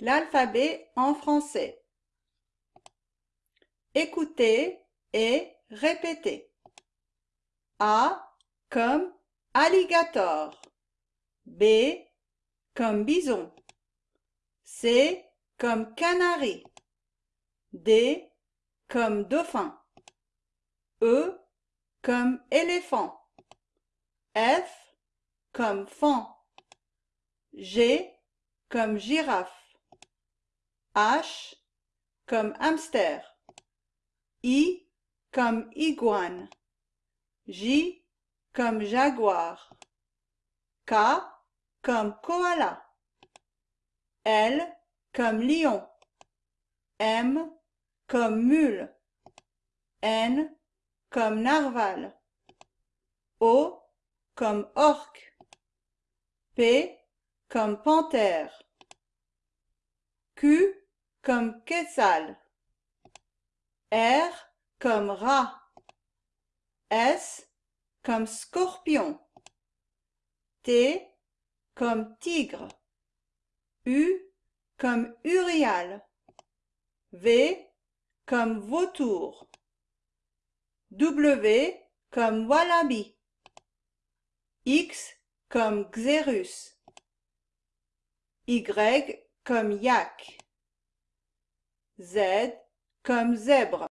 l'alphabet en français. Écoutez et répétez. A comme alligator. B comme bison. C comme canari. D comme dauphin. E comme éléphant. F comme fan. G comme girafe. H comme hamster. I comme iguane. J comme jaguar. K comme koala. L comme lion. M comme mule. N comme narval. O comme orque. P comme panthère. Q comme quetzal. R comme rat. S comme scorpion. T comme tigre. U comme urial. V comme vautour. W comme wallaby. X comme xérus. Y comme yak. Z comme zèbre.